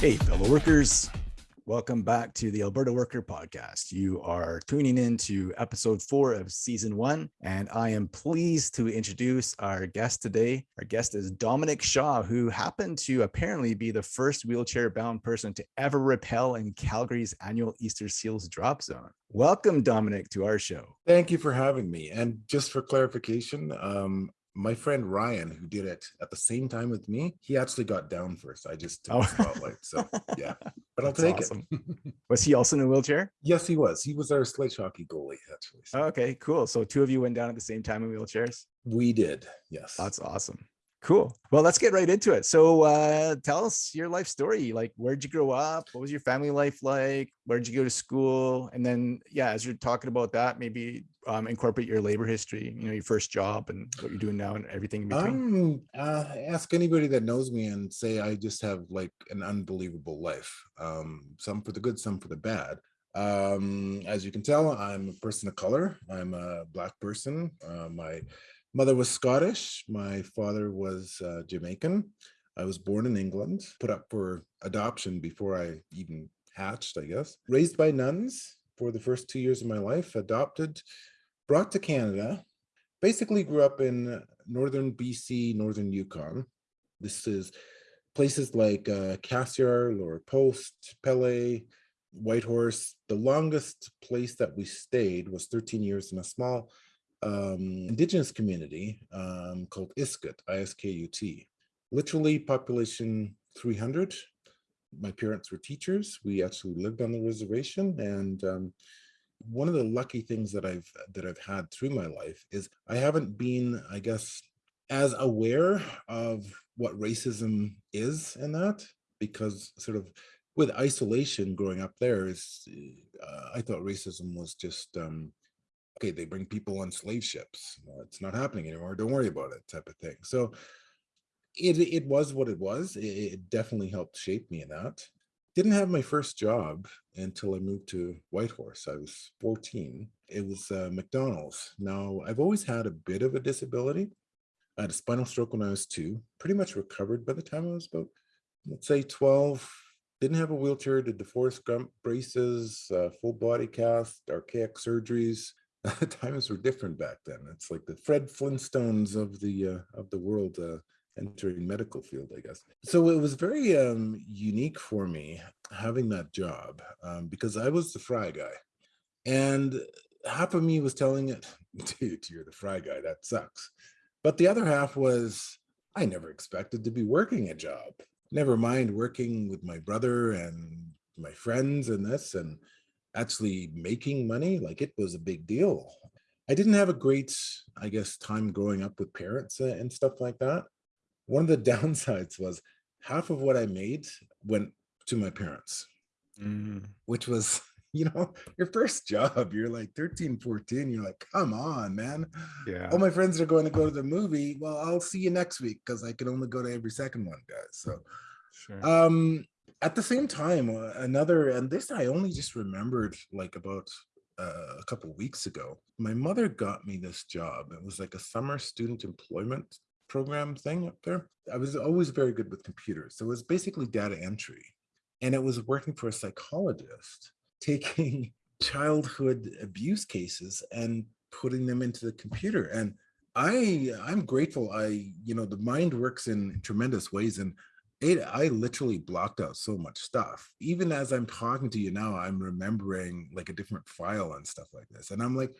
Hey, fellow workers. Welcome back to the Alberta Worker Podcast. You are tuning in to episode four of season one, and I am pleased to introduce our guest today. Our guest is Dominic Shaw, who happened to apparently be the first wheelchair bound person to ever rappel in Calgary's annual Easter Seals drop zone. Welcome, Dominic, to our show. Thank you for having me. And just for clarification, um, my friend Ryan, who did it at the same time with me, he actually got down first. I just took oh. the spotlight. So yeah, but I'll take awesome. it. was he also in a wheelchair? Yes, he was. He was our sledge hockey goalie, actually. So. Okay, cool. So two of you went down at the same time in wheelchairs? We did, yes. That's awesome. Cool. Well, let's get right into it. So uh, tell us your life story. Like, where'd you grow up? What was your family life like? Where'd you go to school? And then, yeah, as you're talking about that, maybe um, incorporate your labor history, you know, your first job and what you're doing now and everything in between. Um, uh, ask anybody that knows me and say I just have like an unbelievable life. Um, some for the good, some for the bad. Um, as you can tell, I'm a person of color. I'm a black person. Uh, my Mother was Scottish. My father was uh, Jamaican. I was born in England, put up for adoption before I even hatched, I guess. Raised by nuns for the first two years of my life, adopted, brought to Canada, basically grew up in northern BC, northern Yukon. This is places like uh, Cassiar, Lower Post, Pelly, Whitehorse. The longest place that we stayed was 13 years in a small um, indigenous community um, called Iskut, I-S-K-U-T. Literally population 300. My parents were teachers. We actually lived on the reservation. And um, one of the lucky things that I've that I've had through my life is I haven't been, I guess, as aware of what racism is in that because sort of with isolation growing up there is uh, I thought racism was just um, okay, they bring people on slave ships. Well, it's not happening anymore. Don't worry about it type of thing. So it, it was what it was. It, it definitely helped shape me in that. Didn't have my first job until I moved to Whitehorse. I was 14. It was uh, McDonald's. Now, I've always had a bit of a disability. I had a spinal stroke when I was two, pretty much recovered by the time I was about, let's say 12, didn't have a wheelchair, did the Forrest Gump braces, uh, full body cast, archaic surgeries, times were different back then. It's like the Fred Flintstones of the uh, of the world uh, entering medical field, I guess. So it was very um, unique for me having that job um, because I was the fry guy, and half of me was telling it, "Dude, you're the fry guy. That sucks," but the other half was, "I never expected to be working a job. Never mind working with my brother and my friends and this and." actually making money, like it was a big deal. I didn't have a great, I guess, time growing up with parents and stuff like that. One of the downsides was half of what I made went to my parents, mm. which was, you know, your first job, you're like 13, 14, you're like, come on, man. Yeah. All my friends are going to go to the movie. Well, I'll see you next week because I can only go to every second one, guys. So sure. um at the same time, uh, another, and this I only just remembered like about uh, a couple weeks ago, my mother got me this job. It was like a summer student employment program thing up there. I was always very good with computers. So it was basically data entry. And it was working for a psychologist, taking childhood abuse cases and putting them into the computer. And I, I'm grateful. I, you know, the mind works in tremendous ways. And it i literally blocked out so much stuff even as i'm talking to you now i'm remembering like a different file and stuff like this and i'm like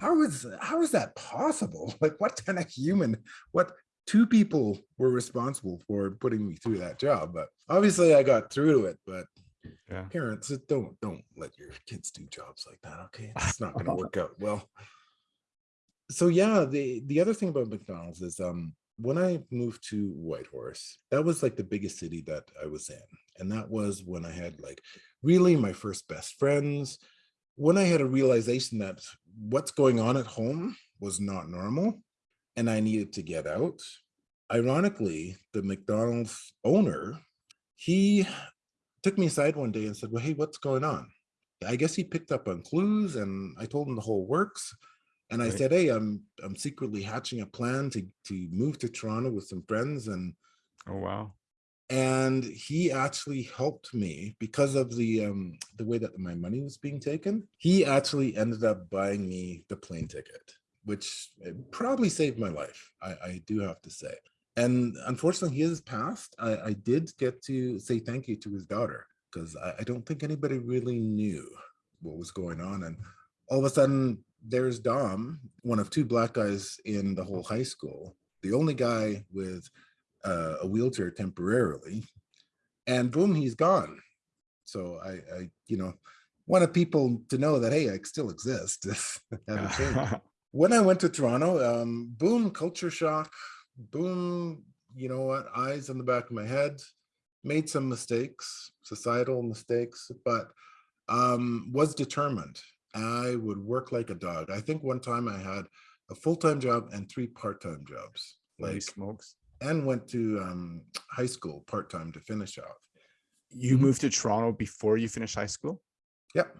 how is how is that possible like what kind of human what two people were responsible for putting me through that job but obviously i got through to it but yeah. parents don't don't let your kids do jobs like that okay it's not going to work out well so yeah the the other thing about mcdonald's is um when I moved to Whitehorse, that was like the biggest city that I was in. And that was when I had like really my first best friends, when I had a realization that what's going on at home was not normal and I needed to get out. Ironically, the McDonald's owner, he took me aside one day and said, well, hey, what's going on? I guess he picked up on clues and I told him the whole works. And I right. said, hey, I'm I'm secretly hatching a plan to to move to Toronto with some friends and oh wow. and he actually helped me because of the um the way that my money was being taken he actually ended up buying me the plane ticket which eh, probably saved my life i i do have to say and unfortunately he has passed i i did get to say thank you to his daughter because I, I don't think anybody really knew what was going on and all of a sudden there's dom one of two black guys in the whole high school the only guy with uh, a wheelchair temporarily, and boom, he's gone. So I, I, you know, wanted people to know that hey, I still exist. when I went to Toronto, um, boom, culture shock, boom, you know what, eyes on the back of my head, made some mistakes, societal mistakes, but um, was determined. I would work like a dog. I think one time I had a full-time job and three part-time jobs. Like smokes and went to um, high school part-time to finish off. You moved to Toronto before you finished high school? Yep.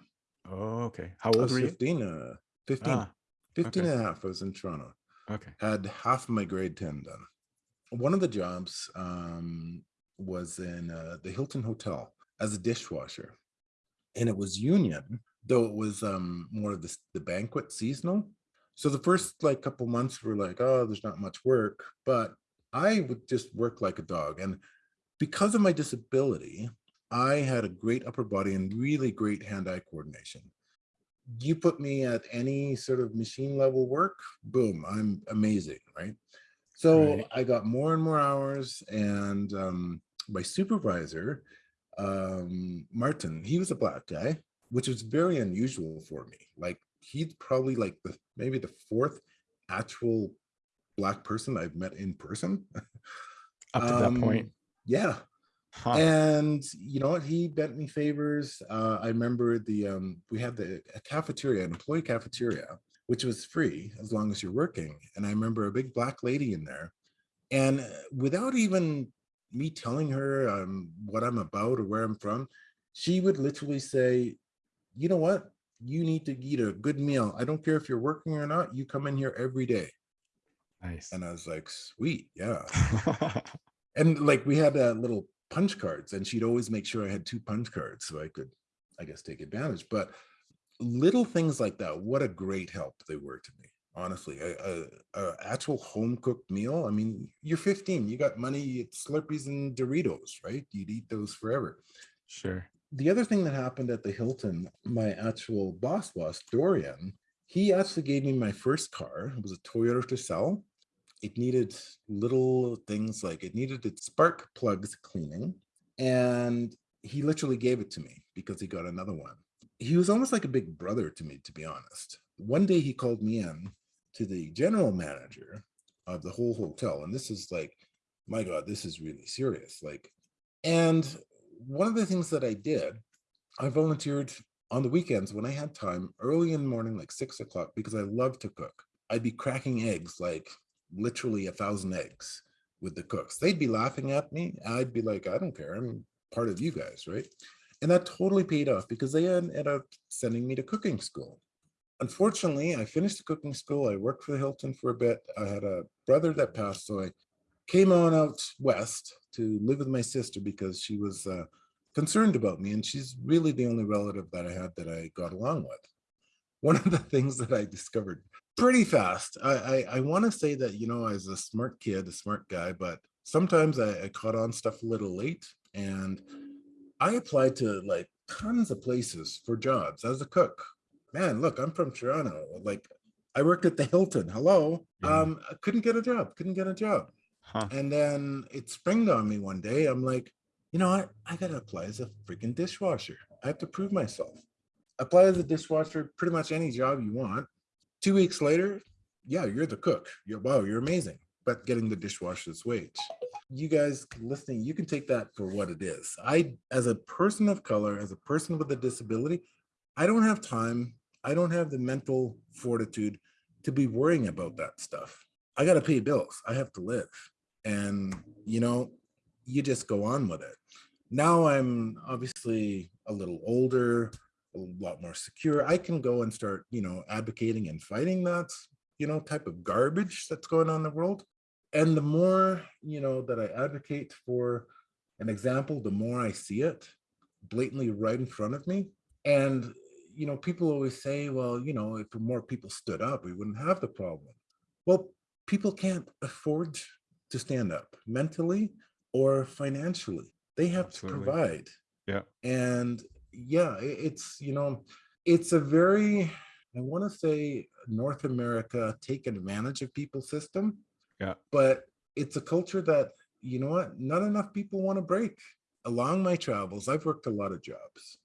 Oh, okay. How old were 15, you? Uh, 15. Ah, 15 okay. and a half. I was in Toronto. Okay. Had half of my grade 10 done. One of the jobs um, was in uh, the Hilton Hotel as a dishwasher. And it was union, though it was um, more of the, the banquet seasonal. So the first like couple months were like, oh, there's not much work. But I would just work like a dog. And because of my disability, I had a great upper body and really great hand-eye coordination. You put me at any sort of machine level work, boom, I'm amazing, right? So right. I got more and more hours and um, my supervisor, um, Martin, he was a black guy, which was very unusual for me. Like he's probably like the maybe the fourth actual black person I've met in person. Up to um, that point. Yeah. Huh. And you know what? He bent me favors. Uh, I remember the um, we had the cafeteria, an employee cafeteria, which was free as long as you're working. And I remember a big black lady in there. And uh, without even me telling her um, what I'm about or where I'm from, she would literally say, you know what? You need to eat a good meal. I don't care if you're working or not. You come in here every day. Nice. And I was like, sweet, yeah. and like we had uh, little punch cards and she'd always make sure I had two punch cards so I could, I guess, take advantage. But little things like that, what a great help they were to me. Honestly, a, a, a actual home cooked meal. I mean, you're 15, you got money, Slurpees and Doritos, right? You'd eat those forever. Sure. The other thing that happened at the Hilton, my actual boss boss, Dorian, he actually gave me my first car. It was a Toyota Tercel it needed little things like it needed its spark plugs cleaning. And he literally gave it to me because he got another one. He was almost like a big brother to me, to be honest. One day he called me in to the general manager of the whole hotel. And this is like, my God, this is really serious. Like, and one of the things that I did, I volunteered on the weekends when I had time early in the morning, like six o'clock, because I love to cook. I'd be cracking eggs like literally a thousand eggs with the cooks. They'd be laughing at me. I'd be like, I don't care. I'm part of you guys, right? And that totally paid off because they ended up sending me to cooking school. Unfortunately, I finished the cooking school. I worked for Hilton for a bit. I had a brother that passed, so I came on out west to live with my sister because she was uh, concerned about me, and she's really the only relative that I had that I got along with. One of the things that I discovered pretty fast. I I, I want to say that you know, as a smart kid, a smart guy, but sometimes I, I caught on stuff a little late, and I applied to like tons of places for jobs as a cook. Man, look, I'm from Toronto. Like, I worked at the Hilton. Hello, yeah. um, I couldn't get a job. Couldn't get a job. Huh. And then it springed on me one day. I'm like, you know what? I gotta apply as a freaking dishwasher. I have to prove myself. Apply as a dishwasher, pretty much any job you want. Two weeks later, yeah, you're the cook. You're wow, you're amazing. But getting the dishwasher's wage. You guys listening, you can take that for what it is. I, as a person of color, as a person with a disability, I don't have time. I don't have the mental fortitude to be worrying about that stuff. I got to pay bills. I have to live. And, you know, you just go on with it. Now I'm obviously a little older a lot more secure. I can go and start, you know, advocating and fighting that, you know, type of garbage that's going on in the world. And the more, you know, that I advocate for an example, the more I see it blatantly right in front of me. And, you know, people always say, well, you know, if more people stood up, we wouldn't have the problem. Well, people can't afford to stand up mentally or financially. They have Absolutely. to provide. Yeah. And yeah, it's, you know, it's a very, I want to say North America take advantage of people system. Yeah. But it's a culture that, you know what, not enough people want to break. Along my travels, I've worked a lot of jobs,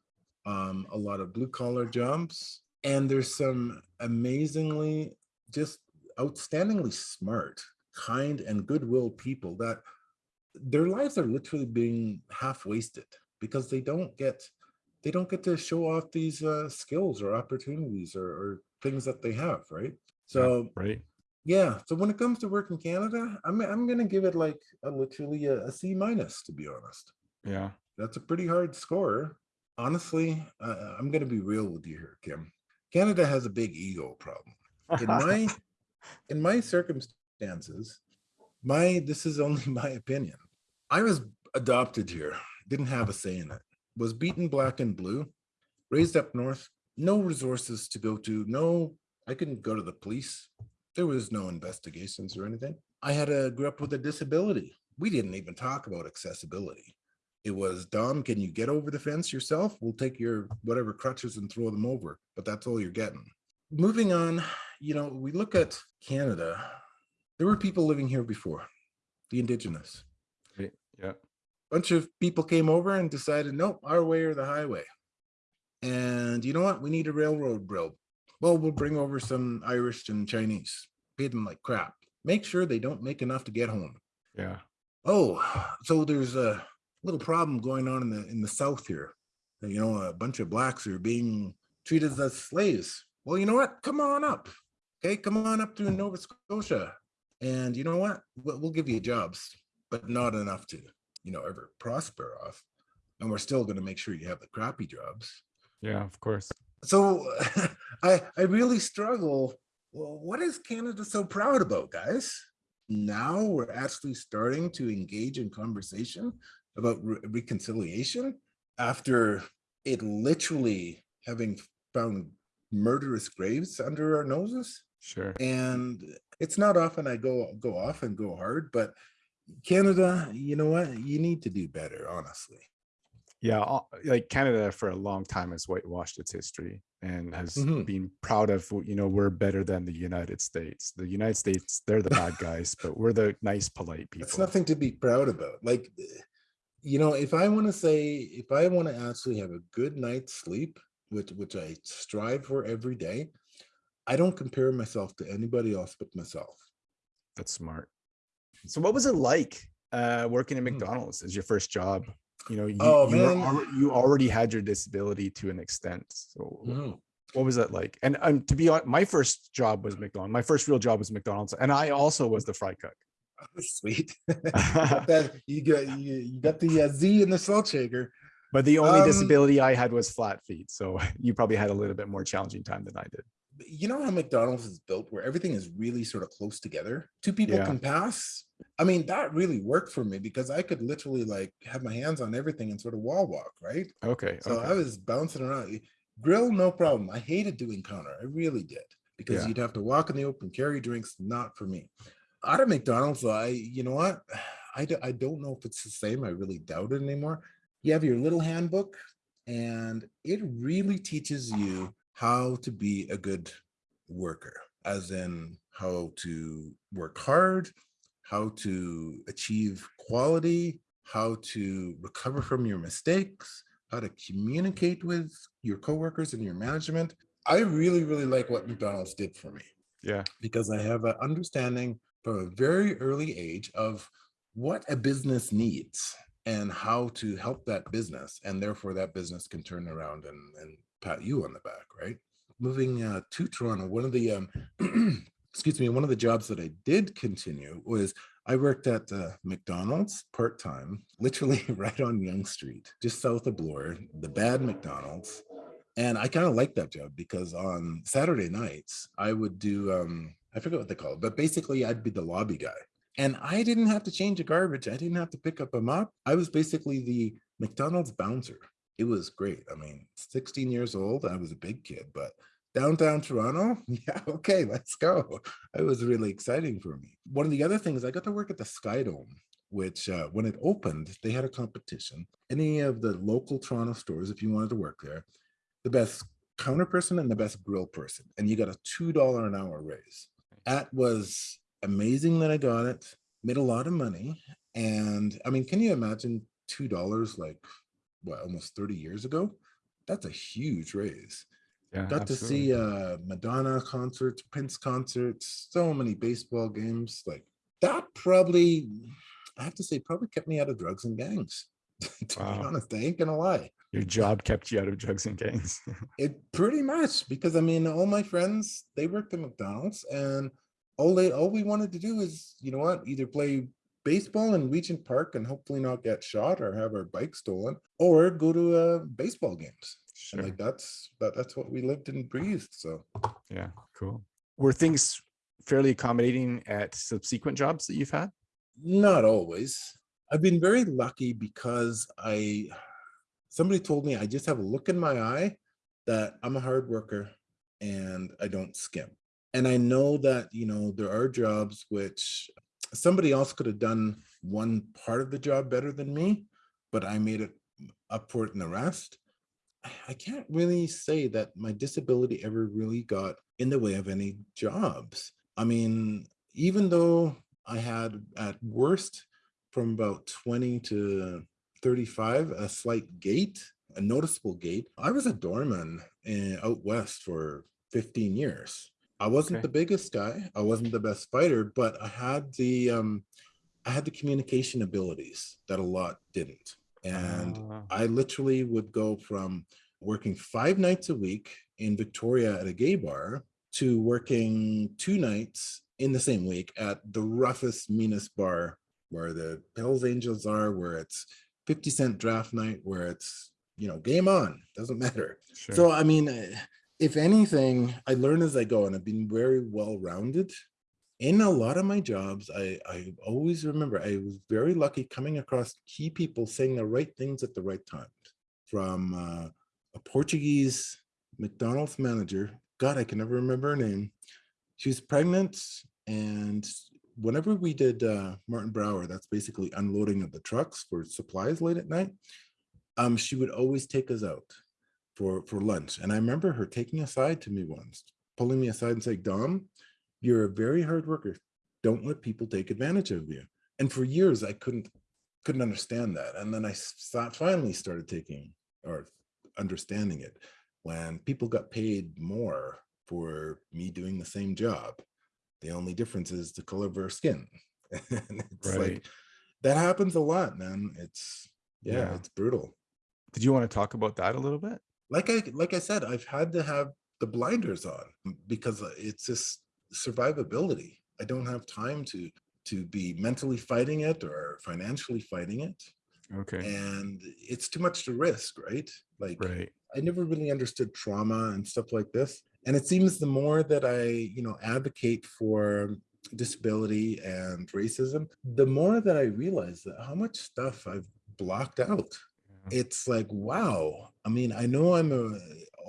um, a lot of blue collar jobs, and there's some amazingly just outstandingly smart, kind and goodwill people that their lives are literally being half wasted because they don't get they don't get to show off these uh, skills or opportunities or, or things that they have, right? So right. Yeah. So when it comes to work in Canada, I'm I'm gonna give it like a literally a, a C minus to be honest. Yeah. That's a pretty hard score. Honestly, uh, I'm gonna be real with you here, Kim. Canada has a big ego problem. In my in my circumstances, my this is only my opinion. I was adopted here, didn't have a say in it, was beaten black and blue, raised up north, no resources to go to, no, I couldn't go to the police. There was no investigations or anything. I had a grew up with a disability. We didn't even talk about accessibility. It was, Dom, can you get over the fence yourself? We'll take your whatever crutches and throw them over, but that's all you're getting. Moving on, you know, we look at Canada, there were people living here before, the indigenous. Yeah. Bunch of people came over and decided, nope, our way or the highway. And you know what? We need a railroad built. Well, we'll bring over some Irish and Chinese, pay them like crap. Make sure they don't make enough to get home. Yeah. Oh, so there's a little problem going on in the in the South here. You know, a bunch of blacks are being treated as slaves. Well, you know what? Come on up. Okay, come on up to Nova Scotia. And you know what? We'll give you jobs, but not enough to, you know, ever prosper off. And we're still going to make sure you have the crappy jobs. Yeah, of course. So I I really struggle. Well, what is Canada so proud about, guys? Now we're actually starting to engage in conversation about re reconciliation after it literally having found murderous graves under our noses. Sure. And it's not often I go go off and go hard, but Canada, you know what? You need to do better, honestly. Yeah, like Canada for a long time has whitewashed its history and has mm -hmm. been proud of, you know, we're better than the United States. The United States, they're the bad guys, but we're the nice, polite people. It's nothing to be proud about. Like, you know, if I want to say, if I want to actually have a good night's sleep, which which I strive for every day, I don't compare myself to anybody else but myself. That's smart. So what was it like uh, working at hmm. McDonald's as your first job? You know, you, oh, you, were, you already had your disability to an extent. So mm. what was that like? And, and to be honest, my first job was McDonald's. My first real job was McDonald's. And I also was the fry cook. Oh, sweet. you, got that, you got you, you got the uh, Z in the salt shaker. But the only um, disability I had was flat feet. So you probably had a little bit more challenging time than I did. You know how McDonald's is built where everything is really sort of close together? Two people yeah. can pass. I mean, that really worked for me because I could literally like have my hands on everything and sort of wall walk, right? Okay. So okay. I was bouncing around. Eh, grill, no problem. I hated doing counter. I really did because yeah. you'd have to walk in the open, carry drinks, not for me. Out of McDonald's, I, you know what? I, I don't know if it's the same. I really doubt it anymore you have your little handbook and it really teaches you how to be a good worker, as in how to work hard, how to achieve quality, how to recover from your mistakes, how to communicate with your coworkers and your management. I really, really like what McDonald's did for me. Yeah. Because I have an understanding from a very early age of what a business needs and how to help that business and therefore that business can turn around and, and pat you on the back right moving uh, to toronto one of the um, excuse me one of the jobs that i did continue was i worked at uh, mcdonald's part-time literally right on Yonge street just south of bloor the bad mcdonald's and i kind of liked that job because on saturday nights i would do um i forget what they call it but basically i'd be the lobby guy And I didn't have to change a garbage. I didn't have to pick up a mop. I was basically the McDonald's bouncer. It was great. I mean, 16 years old, I was a big kid, but downtown Toronto, yeah, okay, let's go. It was really exciting for me. One of the other things, I got to work at the Sky Dome, which uh, when it opened, they had a competition. Any of the local Toronto stores, if you wanted to work there, the best counter person and the best grill person, and you got a $2 an hour raise. That was amazing that I got it, made a lot of money. And I mean, can you imagine $2 like what, almost 30 years ago? That's a huge raise. Yeah, Got to see uh Madonna concerts, Prince concerts, so many baseball games. Like that probably, I have to say, probably kept me out of drugs and gangs. to Wow. be honest, I ain't gonna lie. Your job kept you out of drugs and gangs. It pretty much because I mean, all my friends they worked at McDonald's, and all they all we wanted to do is, you know what, either play baseball in Regent Park and hopefully not get shot or have our bike stolen, or go to uh, baseball games. And sure. like that's that, that's what we lived and breathed. So Yeah, cool. Were things fairly accommodating at subsequent jobs that you've had? Not always. I've been very lucky because I somebody told me I just have a look in my eye that I'm a hard worker and I don't skim. And I know that, you know, there are jobs which somebody else could have done one part of the job better than me, but I made it up for it in the rest. I- can't really say that my disability ever really got in the way of any jobs. I mean, even though I had at worst from about 20 to 35 a slight gait, a noticeable gait, I was a doorman in, out west for 15 years. I wasn't Okay. the biggest guy, I wasn't the best fighter, but I had the um, I had the communication abilities that a lot didn't. And Ah, I literally would go from working five nights a week in Victoria at a gay bar to working two nights in the same week at the roughest, meanest bar where the Hells Angels are, where it's 50 cent draft night, where it's, you know, game on, doesn't matter. sure. So, I mean, if anything, I learn as I go and I've been very well rounded. In a lot of my jobs, I, I always remember I was very lucky coming across key people saying the right things at the right times. From uh, a Portuguese McDonald's manager, God, I can never remember her name. She was pregnant, and whenever we did uh, Martin Brower, that's basically unloading of the trucks for supplies late at night. Um, she would always take us out for for lunch. And I remember her taking aside to me once, pulling me aside and saying, Dom, you're a very hard worker. Don't let people take advantage of you. And for years I couldn't couldn't understand that. And then I finally started taking or understanding it when people got paid more for me doing the same job. The only difference is the color of our skin. and it's right. like that happens a lot, man. It's yeah, Yeah. it's brutal Did you want to talk about that a little bit? like I like I said, I've had to have the blinders on because uh, it's just survivability. I don't have time to to be mentally fighting it or financially fighting it, Okay. and it's too much to risk, right? Like Right. I never really understood trauma and stuff like this, and it seems the more that I you know advocate for disability and racism, the more that I realize that how much stuff I've blocked out Yeah. it's like wow i mean i know i'm a,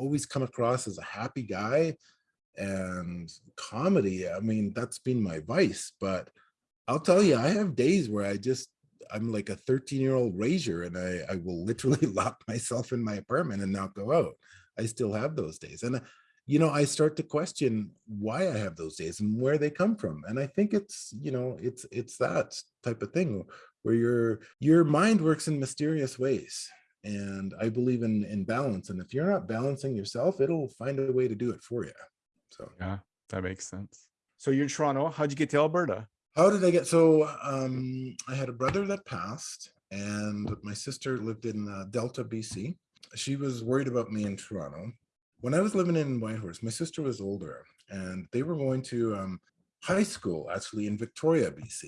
always come across as a happy guy and comedy i mean that's been my vice but i'll tell you i have days where i just i'm like a 13 year old rager and i i will literally lock myself in my apartment and not go out. I still have those days and uh, you know i start to question why i have those days and where they come from and i think it's you know it's it's that type of thing where your your mind works in mysterious ways and i believe in in balance and if you're not balancing yourself it'll find a way to do it for you so Yeah, that makes sense. So you're in Toronto. How'd you get to Alberta? how did i get so um i had a brother that passed and my sister lived in uh, delta bc she was worried about me in toronto. When i was living in whitehorse my sister was older and they were going to um, high school actually in victoria bc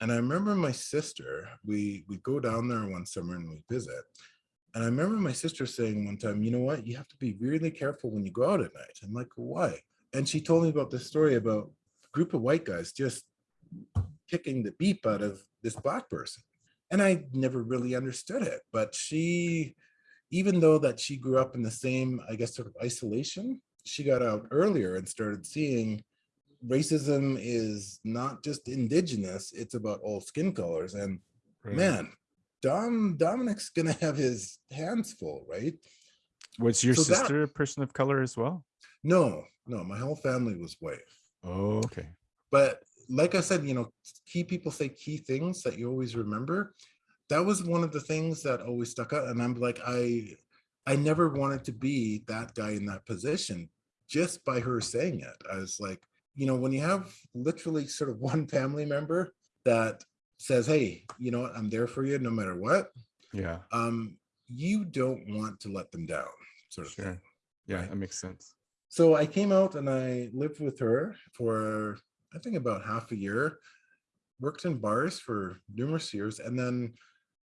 and i remember my sister we we go down there one summer and we visit. And i remember my sister saying one time you know what? You have to be really careful when you go out at night. I'm like why and she told me about this story about a group of white guys just kicking the beep out of this black person. And I never really understood it. But she, even though that she grew up in the same, I guess, sort of isolation, she got out earlier and started seeing racism is not just indigenous, it's about all skin colors. And right. man, Dom Dominic's gonna have his hands full, right? Was your so sister that, a person of color as well? No, no, my whole family was white. Oh, okay. But like I said, you know, key people say key things that you always remember. That was one of the things that always stuck out. And I'm like, I I never wanted to be that guy in that position just by her saying it. I was like, you know, when you have literally sort of one family member that says, hey, you know what, I'm there for you no matter what. Yeah. Um, you don't want to let them down, sort of sure. Thing, yeah, right? that makes sense. So I came out and I lived with her for I think about half a year, worked in bars for numerous years, and then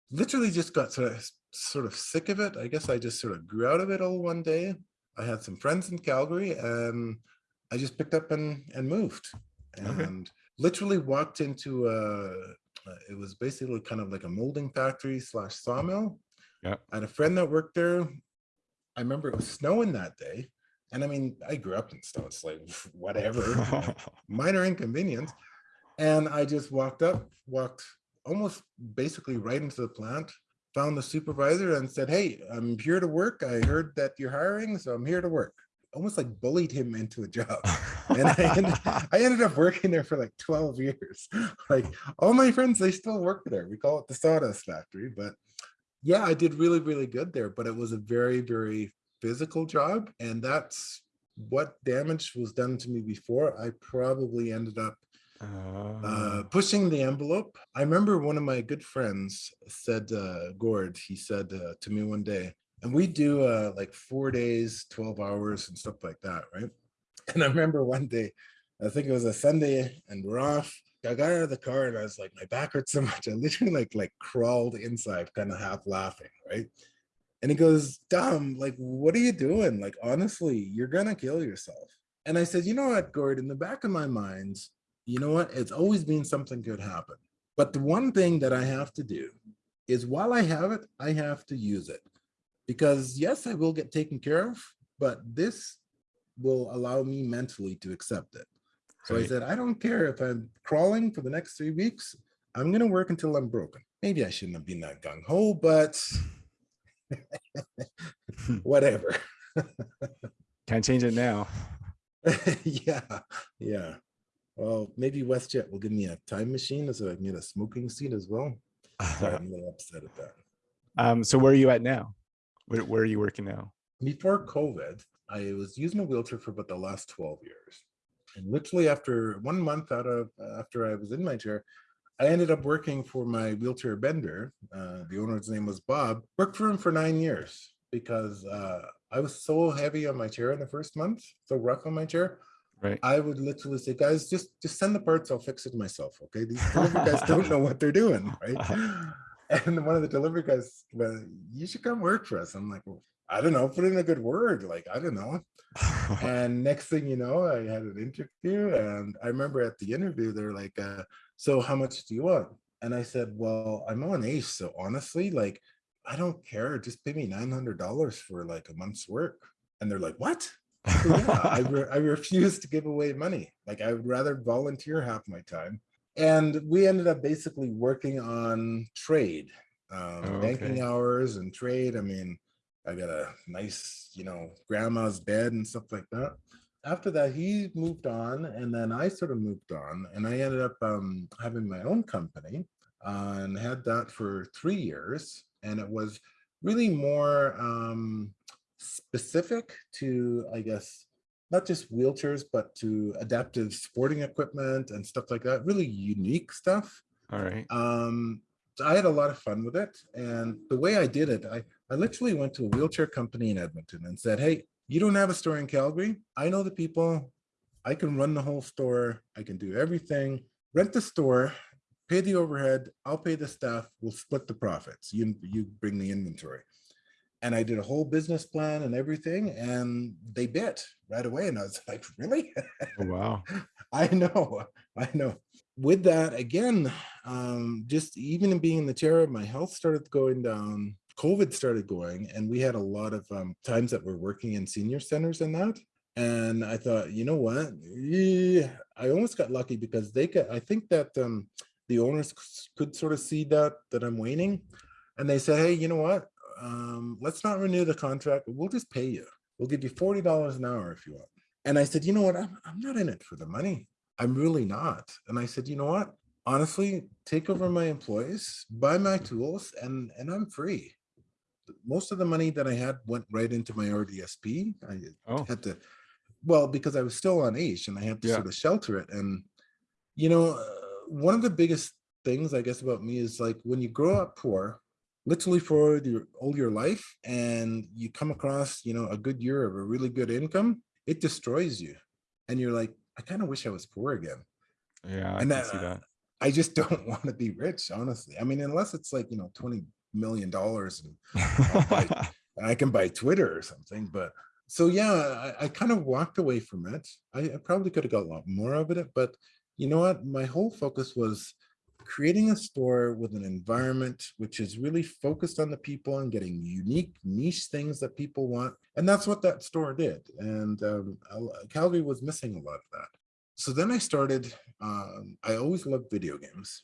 literally just got sort of sort of sick of it. I guess I just sort of grew out of it all one day. I had some friends in Calgary and I just picked up and, and moved and okay. literally walked into a, it was basically kind of like a molding factory slash sawmill. Yeah. I had a friend that worked there. I remember it was snowing that day. And I mean, I grew up in it's like whatever, minor inconvenience. And I just walked up, walked almost basically right into the plant, found the supervisor and said, hey, I'm here to work. I heard that you're hiring, so I'm here to work almost like bullied him into a job. And I ended, I ended up working there for like 12 years. Like all my friends, they still work there. We call it the sawdust factory, but yeah, I did really, really good there, but it was a very, very physical job. And that's what damage was done to me before. I probably ended up uh, uh, pushing the envelope. I remember one of my good friends said, uh, Gord, he said uh, to me one day, and we do uh, like four days, 12 hours and stuff like that, right? And I remember one day, I think it was a Sunday and we're off. I got out of the car and I was like, my back hurts so much. I literally like like crawled inside, kind of half laughing, right? And he goes, Dom, like, what are you doing? Like, honestly, you're gonna kill yourself. And I said, you know what, Gord, in the back of my mind, you know what? It's always been something could happen. But the one thing that I have to do is while I have it, I have to use it because yes, I will get taken care of, but this will allow me mentally to accept it. So right. I said, I don't care if I'm crawling for the next three weeks, I'm gonna work until I'm broken. Maybe I shouldn't have been that gung-ho, but whatever. Can't change it now. yeah, yeah. Well, maybe WestJet will give me a time machine so I can get a smoking seat as well. Sorry, I'm a little upset at that. Um, so where are you at now? Where, where are you working now? Before COVID, I was using a wheelchair for about the last 12 years. And literally after one month out of after I was in my chair, I ended up working for my wheelchair bender. Uh, the owner's name was Bob. Worked for him for nine years because uh, I was so heavy on my chair in the first month, so rough on my chair. Right. I would literally say, guys, just just send the parts. I'll fix it myself. Okay. These delivery guys don't know what they're doing. Right. And one of the delivery guys, well, you should come work for us. I'm like, well, I don't know, put in a good word. Like, I don't know. and next thing you know, I had an interview and I remember at the interview, they're like, uh, so how much do you want? And I said, well, I'm on AISH. So honestly, like, I don't care. Just pay me $900 for like a month's work. And they're like, what? So, yeah, I, re I refuse to give away money. Like I would rather volunteer half my time and we ended up basically working on trade, um, oh, okay. banking hours and trade. I mean, I got a nice, you know, grandma's bed and stuff like that. After that, he moved on, and then I sort of moved on, and I ended up um, having my own company uh, and had that for three years. And it was really more um, specific to, I guess, not just wheelchairs, but to adaptive sporting equipment and stuff like that, really unique stuff. All right. Um, so I had a lot of fun with it. And the way I did it, I, I literally went to a wheelchair company in Edmonton and said, hey, you don't have a store in Calgary? I know the people. I can run the whole store. I can do everything. Rent the store, pay the overhead. I'll pay the staff. We'll split the profits. You, you bring the inventory and I did a whole business plan and everything, and they bit right away. And I was like, really? Oh, wow. I know, I know. with that, again, um, just even in being in the chair, my health started going down. COVID started going, and we had a lot of um, times that we're working in senior centers and that. And I thought, you know what? I almost got lucky because they got, I think that um, the owners could sort of see that, that I'm waning. And they said, hey, you know what? Um, let's not renew the contract. We'll just pay you. We'll give you $40 an hour if you want. And I said, you know what? I'm, I'm not in it for the money. I'm really not. And I said, you know what? Honestly, take over my employees, buy my tools, and, and I'm free. Most of the money that I had went right into my RDSP. I Oh, had to, well, because I was still on AISH and I had to Yeah. sort of shelter it. And, you know, uh, one of the biggest things I guess about me is like when you grow up poor, literally for your, all your life, and you come across, you know, a good year of a really good income, it destroys you. And you're like, I kind of wish I was poor again. yeah, I And that, see that. I just don't want to be rich, honestly. I mean, unless it's like, you know, 20 million dollars and buy- I can buy Twitter or something. But so yeah, I, I kind of walked away from it. I, I probably could have got a lot more of it, but you know what? My whole focus was creating a store with an environment which is really focused on the people and getting unique niche things that people want. And that's what that store did. And um, Calgary was missing a lot of that. So then I started, um, I always loved video games.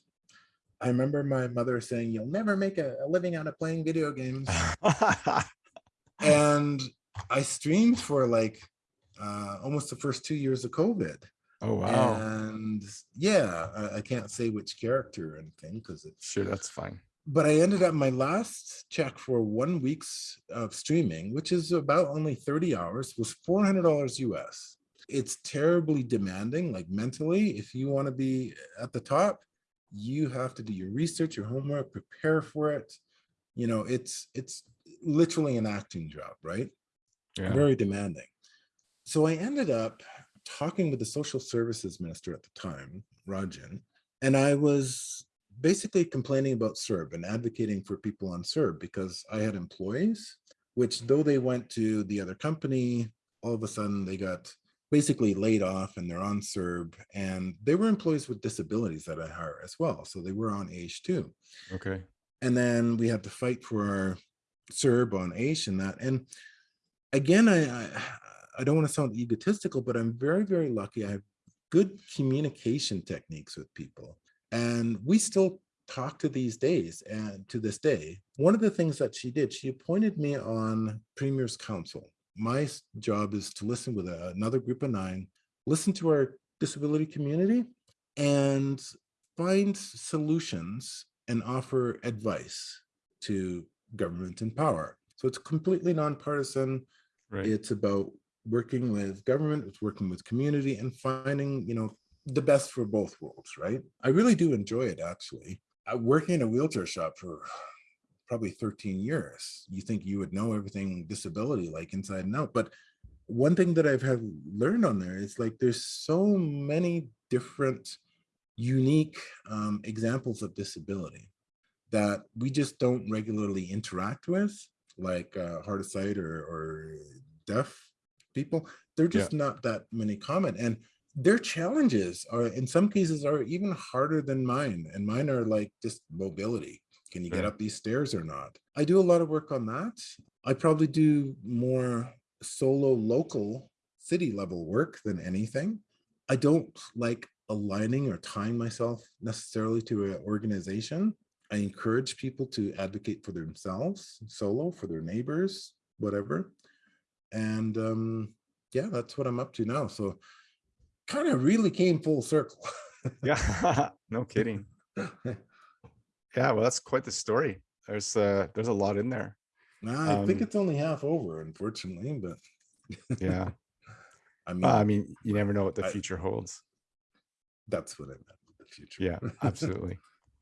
I remember my mother saying, you'll never make a, a living out of playing video games and I streamed for like uh, almost the first two years of COVID. oh, wow. And yeah, I, I can't say which character or anything because it's, Sure, that's fine. but I ended up my last check for one week's of streaming, which is about only 30 hours, was $400 US. It's terribly demanding, like mentally, if you want to be at the top, you have to do your research, your homework, prepare for it. You know, it's, it's literally an acting job, right? Yeah. very demanding. So I ended up talking with the social services minister at the time, Rajan, and I was basically complaining about CERB and advocating for people on CERB because I had employees, which though they went to the other company, all of a sudden they got basically laid off and they're on CERB and they were employees with disabilities that I hire as well. So they were on AISH too Okay. and then we had to fight for our CERB on AISH and that. And again, I, I, I don't want to sound egotistical, but I'm very, very lucky. I have good communication techniques with people. And we still talk to these days and to this day. One of the things that she did, she appointed me on Premier's Council. My job is to listen with a- another group of nine, listen to our disability community and find solutions and offer advice to government in power. So it's completely nonpartisan. Right. It's about working with government, it's working with community and finding, you know, the best for both worlds, right? I really do enjoy it actually. I working in a wheelchair shop for probably 13 years. You think you would know everything disability like inside and out, but one thing that I've had learned on there is like there's so many different unique um, examples of disability that we just don't regularly interact with, like uh, hard of sight or, or deaf people. They're Yeah. just not that many common. And their challenges are in some cases are even harder than mine. And mine are like just mobility. Can you get up these stairs or not? I do a lot of work on that. I probably do more solo local city level work than anything. I don't like aligning or tying myself necessarily to an organization. I encourage people to advocate for themselves, solo, for their neighbors, whatever. And um, yeah, that's what I'm up to now. So kind of really came full circle. Yeah. no kidding. Yeah. Well, that's quite the story. There's uh there's a lot in there. Nah, I think Um, it's only half over, unfortunately, but Yeah. I mean, Well, I mean, you never know what the I- future holds. that's what I meant with the future. Yeah, absolutely.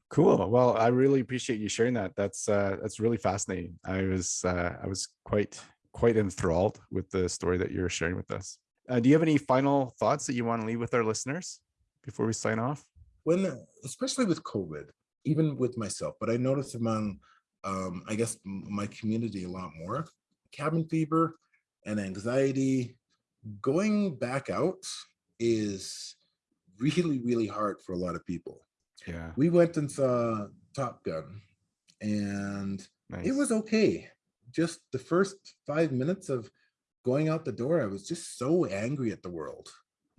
Cool. Well, I really appreciate you sharing that. That's uh that's really fascinating. I was uh I was quite quite enthralled with the story that you're sharing with us. Uh, do you have any final thoughts that you want to leave with our listeners before we sign off? when especially with covid even with myself but i noticed among um i guess my community a lot more cabin fever and anxiety going back out is really, really hard for a lot of people. Yeah. We went and saw Top Gun and Nice. it was okay. Just the first five minutes of going out the door, I was just so angry at the world.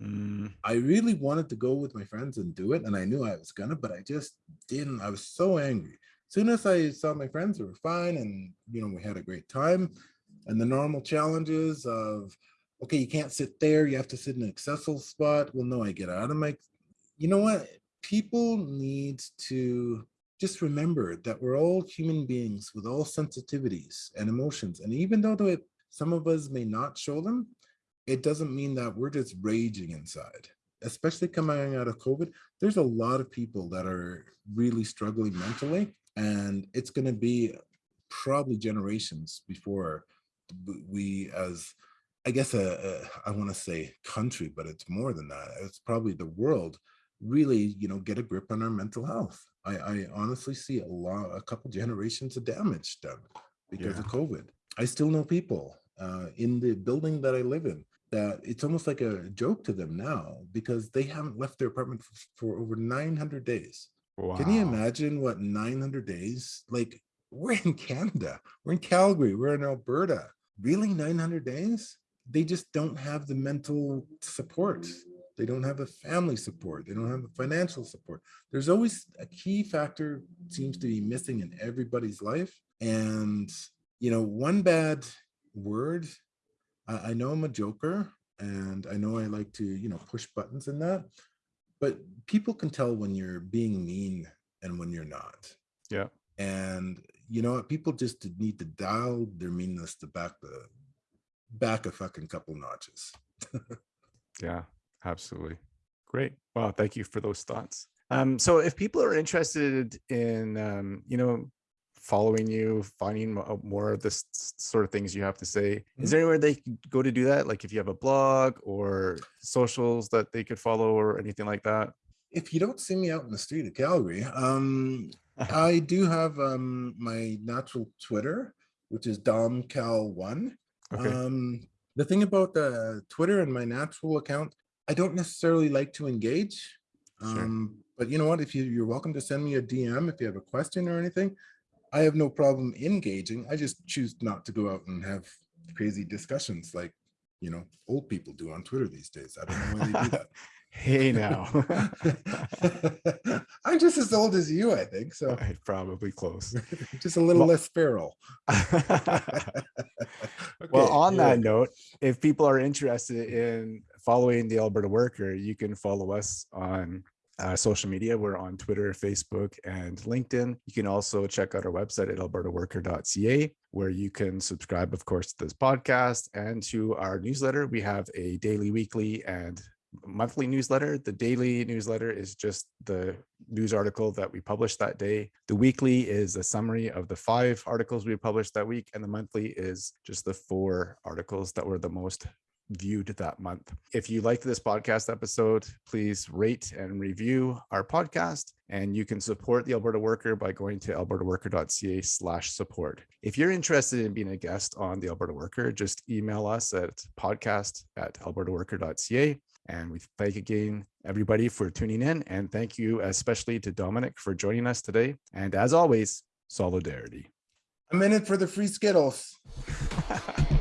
Mm, I really wanted to go with my friends and do it, and I knew I was gonna, but I just didn't. I was so angry. As soon as I saw my friends, were fine, and you know we had a great time. And the normal challenges of, okay, you can't sit there, you have to sit in an accessible spot. Well, no, I get out of my. You know what? People need to just remember that we're all human beings with all sensitivities and emotions, and even though some of us may not show them, it doesn't mean that we're just raging inside, especially coming out of COVID. There's a lot of people that are really struggling mentally, and it's going to be probably generations before we, as I guess, a, a I want to say country, but it's more than that. It's probably the world really, you know, get a grip on our mental health. I, I honestly see a lot, a couple generations of damage done because Yeah. of COVID. I still know people uh, in the building that I live in that it's almost like a joke to them now because they haven't left their apartment f- for over 900 days. wow. Can you imagine what 900 days? Like we're in Canada, we're in Calgary, we're in Alberta. Really 900 days? They just don't have the mental support. They don't have the family support. They don't have the financial support. There's always a key factor seems to be missing in everybody's life. And, you know, one bad word, I, I know I'm a joker and I know I like to, you know, push buttons in that, but people can tell when you're being mean and when you're not. Yeah. And you know what? People just need to dial their meanness to back the back a fucking couple notches. Yeah, absolutely. Great. Well, thank you for those thoughts. Um, so if people are interested in, um, you know, following you, finding more of this sort of things you have to say, Mhm. is there anywhere they can go to do that? Like if you have a blog or socials that they could follow or anything like that? If you don't see me out in the street of Calgary, um, I do have um, my natural Twitter, which is domcal1. Okay. Um, the thing about the Twitter and my natural account, I don't necessarily like to engage. Sure. Um, but you know what? If you, you're welcome to send me a DM if you have a question or anything. I have no problem engaging. I just choose not to go out and have crazy discussions like you know old people do on Twitter these days. I don't know why they do that. hey now. I'm just as old as you, I think. So Probably close. just a little Well- less feral. well, on that right. note, if people are interested in following the Alberta Worker, you can follow us on uh, social media. We're on Twitter, Facebook, and LinkedIn. You can also check out our website at albertaworker.ca, where you can subscribe, of course, to this podcast and to our newsletter. We have a daily, weekly, and monthly newsletter. The daily newsletter is just the news article that we published that day. The weekly is a summary of the five articles we published that week, and the monthly is just the four articles that were the most viewed that month. If you liked this podcast episode, please rate and review our podcast. And you can support the Alberta Worker by going to albertaworker.ca slash support. If you're interested in being a guest on the Alberta Worker, just email us at podcast at albertaworker.ca. And we thank again everybody for tuning in. And thank you especially to Dominic for joining us today. And as always, solidarity. I'm in it for the free Skittles.